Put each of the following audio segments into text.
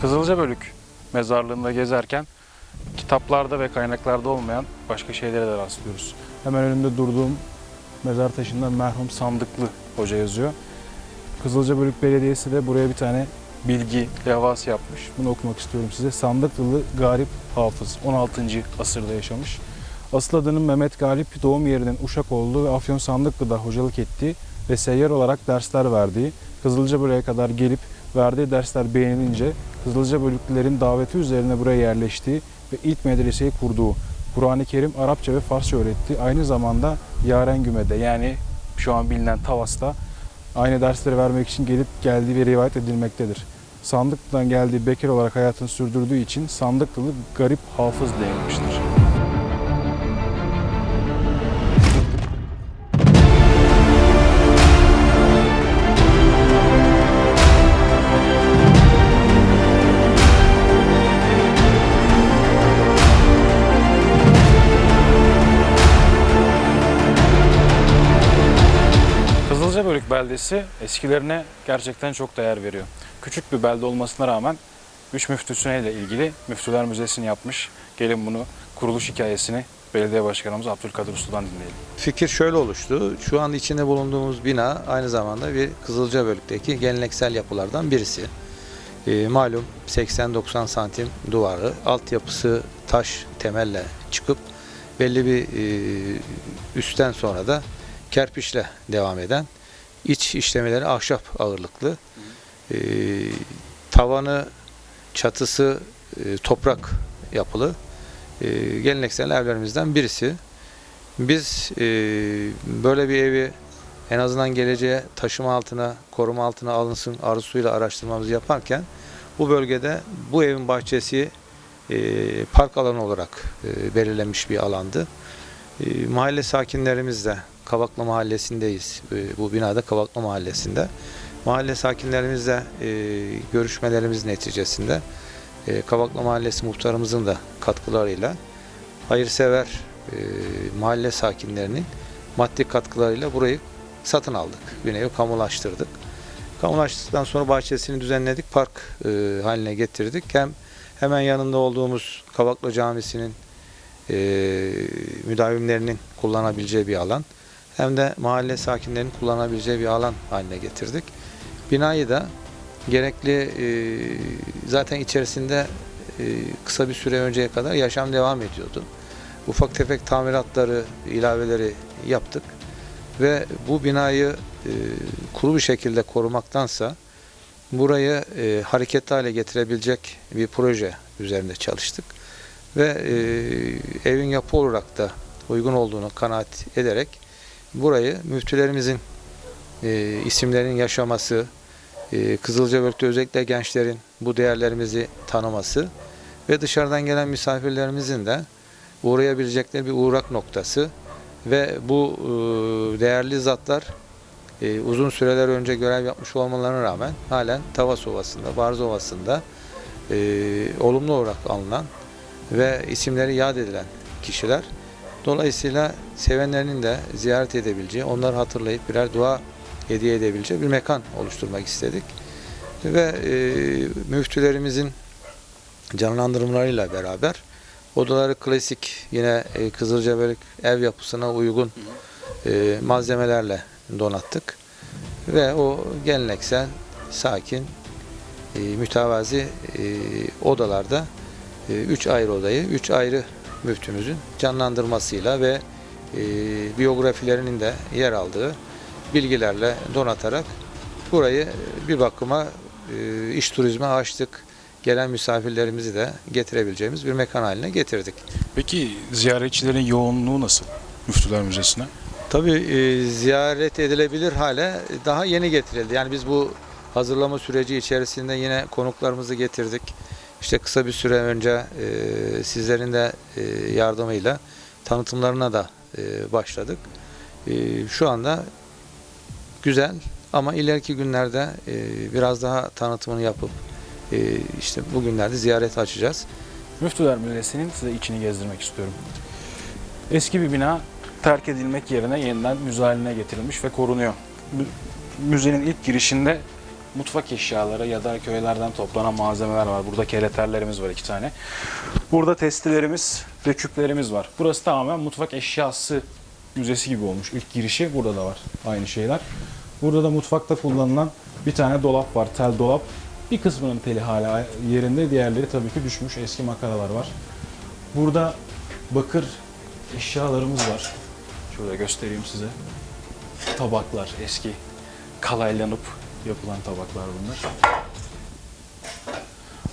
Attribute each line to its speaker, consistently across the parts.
Speaker 1: Kızılcabölük mezarlığında gezerken kitaplarda ve kaynaklarda olmayan başka şeylere de rastlıyoruz. Hemen önümde durduğum mezar taşında merhum Sandıklı Hoca yazıyor. Kızılcabölük Belediyesi de buraya bir tane bilgi levhası yapmış. Bunu okumak istiyorum size. Sandıklılı Garip Hafız 16. asırda yaşamış. Asıl adının Mehmet Galip doğum yerinin Uşak olduğu ve Afyon Sandıklı'da hocalık ettiği ve seyyar olarak dersler verdiği, Kızılcabölük'e kadar gelip verdiği dersler beğenilince Kızılcabölüklülerin daveti üzerine buraya yerleştiği ve ilk medreseyi kurduğu, Kur'an-ı Kerim Arapça ve Farsça öğretti. Aynı zamanda Yarengüme'de yani şu an bilinen Tavas'ta aynı dersleri vermek için gelip geldiği bir rivayet edilmektedir. Sandıklı'dan geldiği bekar olarak hayatını sürdürdüğü için Sandıklılı garip hafız denilmiştir. Kızılcabölük beldesi eskilerine gerçekten çok değer veriyor. Küçük bir belde olmasına rağmen üç müftüsüne ile ilgili Müftüler Müzesi'ni yapmış. Gelin bunu kuruluş hikayesini belediye başkanımız Abdülkadir Usta'dan dinleyelim.
Speaker 2: Fikir şöyle oluştu. Şu an içinde bulunduğumuz bina aynı zamanda bir Kızılcabölük'teki geleneksel yapılardan birisi. Ee, malum 80-90 santim duvarı, altyapısı taş temelle çıkıp belli bir e, üstten sonra da kerpiçle devam eden iç işlemeleri ahşap ağırlıklı. Ee, tavanı, çatısı e, toprak yapılı e, geleneksel evlerimizden birisi. Biz e, böyle bir evi en azından geleceğe taşıma altına, koruma altına alınsın arzusuyla araştırmamızı yaparken bu bölgede bu evin bahçesi e, park alanı olarak e, belirlenmiş bir alandı. E, mahalle sakinlerimiz de Kavaklı Mahallesi'ndeyiz. E, bu binada Kavaklı Mahallesi'nde. Mahalle sakinlerimizle e, görüşmelerimiz neticesinde e, Kavaklı Mahallesi muhtarımızın da katkılarıyla hayırsever e, mahalle sakinlerinin maddi katkılarıyla burayı satın aldık. Nevi kamulaştırdık. Kamulaştırdıktan sonra bahçesini düzenledik, park e, haline getirdik. Hem hemen yanında olduğumuz Kavaklı Camisi'nin e, müdavimlerinin kullanabileceği bir alan hem de mahalle sakinlerinin kullanabileceği bir alan haline getirdik. Binayı da gerekli e, zaten içerisinde e, kısa bir süre önceye kadar yaşam devam ediyordu. Ufak tefek tamiratları, ilaveleri yaptık ve bu binayı e, kuru bir şekilde korumaktansa burayı hareketli hale getirebilecek bir proje üzerinde çalıştık ve evin yapı olarak da uygun olduğunu kanaat ederek burayı müftülerimizin e, isimlerinin yaşaması, e, Kızılcabölük'te özellikle gençlerin bu değerlerimizi tanıması ve dışarıdan gelen misafirlerimizin de uğrayabilecekleri bir uğrak noktası ve bu e, değerli zatlar e, uzun süreler önce görev yapmış olmalarına rağmen halen Tavas Ovası'nda, Barz Ovası'nda e, olumlu olarak alınan ve isimleri yad edilen kişiler. Dolayısıyla sevenlerinin de ziyaret edebileceği, onları hatırlayıp birer dua hediye edebileceği bir mekan oluşturmak istedik. Ve e, müftülerimizin canlandırmalarıyla beraber odaları klasik yine e, Kızılcabölük ev yapısına uygun e, malzemelerle donattık. Ve o geleneksel, sakin, e, mütevazi e, odalarda e, üç ayrı odayı, üç ayrı müftümüzün canlandırmasıyla ve e, biyografilerinin de yer aldığı bilgilerle donatarak burayı bir bakıma e, iş turizme açtık. Gelen misafirlerimizi de getirebileceğimiz bir mekan haline getirdik.
Speaker 1: Peki ziyaretçilerin yoğunluğu nasıl Müftüler Müzesi'ne?
Speaker 2: Tabii e, ziyaret edilebilir hale daha yeni getirildi. Yani biz bu hazırlama süreci içerisinde yine konuklarımızı getirdik. İşte kısa bir süre önce e, sizlerin de e, yardımıyla tanıtımlarına da e, başladık. E, şu anda güzel ama ileriki günlerde e, biraz daha tanıtımını yapıp e, işte bugünlerde ziyaret açacağız.
Speaker 1: Müftüler Müzesi'nin size içini gezdirmek istiyorum. Eski bir bina terk edilmek yerine yeniden müze haline getirilmiş ve korunuyor. Mü- Müzenin ilk girişinde mutfak eşyaları ya da köylerden toplanan malzemeler var. Burada kereterlerimiz var iki tane. Burada testilerimiz ve küplerimiz var. Burası tamamen mutfak eşyası müzesi gibi olmuş. İlk girişi burada da var aynı şeyler. Burada da mutfakta kullanılan bir tane dolap var, tel dolap. Bir kısmının teli hala yerinde, diğerleri tabii ki düşmüş. Eski makaralar var. Burada bakır eşyalarımız var. Şurada göstereyim size. Tabaklar, eski kalaylanıp yapılan tabaklar bunlar.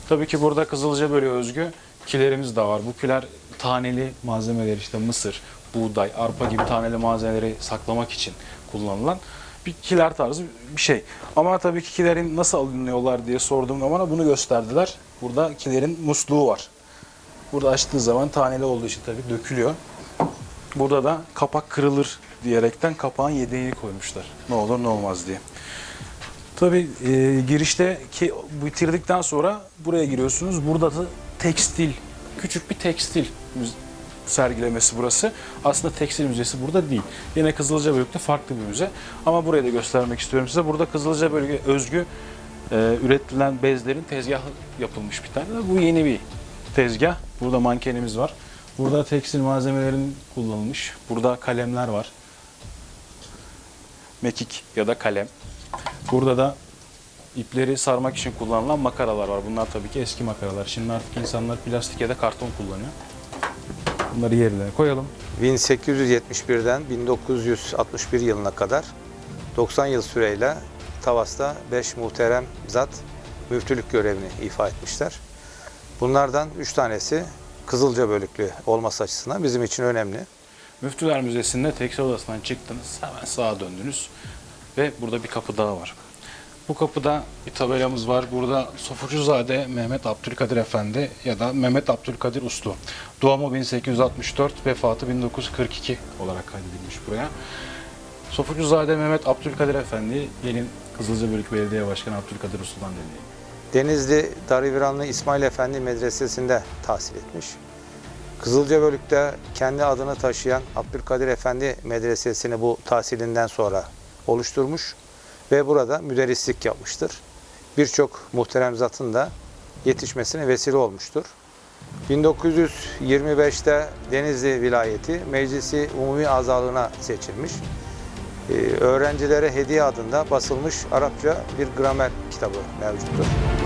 Speaker 1: Tabii ki burada Kızılca bölüğü özgü kilerimiz de var. Bu kiler taneli malzemeler işte mısır, buğday, arpa gibi taneli malzemeleri saklamak için kullanılan bir kiler tarzı bir şey. Ama tabii ki kilerin nasıl alınıyorlar diye sorduğum zaman bunu gösterdiler. Burada kilerin musluğu var. Burada açtığı zaman taneli olduğu için tabii dökülüyor. Burada da kapak kırılır diyerekten kapağın yedeğini koymuşlar. Ne olur ne olmaz diye. Tabii e, girişte ki bitirdikten sonra buraya giriyorsunuz. Burada da tekstil, küçük bir tekstil sergilemesi burası. Aslında tekstil müzesi burada değil. Yine Kızılca Bölük'te farklı bir müze. Ama burayı da göstermek istiyorum size. Burada Kızılca Bölük'e özgü e, üretilen bezlerin tezgahı yapılmış bir tane. Bu yeni bir tezgah. Burada mankenimiz var. Burada tekstil malzemelerin kullanılmış. Burada kalemler var. Mekik ya da kalem. Burada da ipleri sarmak için kullanılan makaralar var. Bunlar tabii ki eski makaralar. Şimdi artık insanlar plastik ya da karton kullanıyor. Bunları yerine koyalım.
Speaker 2: 1871'den 1961 yılına kadar 90 yıl süreyle Tavas'ta 5 muhterem zat müftülük görevini ifa etmişler. Bunlardan 3 tanesi Kızılca bölüklü olması açısından bizim için önemli.
Speaker 1: Müftüler Müzesi'nde tekstil odasından çıktınız. Hemen sağa döndünüz. Ve burada bir kapı daha var. Bu kapıda bir tabelamız var. Burada Sofucuzade Mehmet Abdülkadir Efendi ya da Mehmet Abdülkadir Uslu. Doğumu 1864, vefatı 1942 olarak kaydedilmiş buraya. Sofucuzade Mehmet Abdülkadir Efendi, gelin Kızılcabölük Belediye Başkanı Abdülkadir Uslu'dan dinleyelim.
Speaker 2: Denizli Darıviranlı İsmail Efendi Medresesi'nde tahsil etmiş. Kızılcabölük'te kendi adını taşıyan Abdülkadir Efendi Medresesi'ni bu tahsilinden sonra oluşturmuş ve burada müderrislik yapmıştır. Birçok muhterem zatın da yetişmesine vesile olmuştur. 1925'te Denizli vilayeti meclisi umumi azalığına seçilmiş. Ee, öğrencilere hediye adında basılmış Arapça bir gramer kitabı mevcuttur.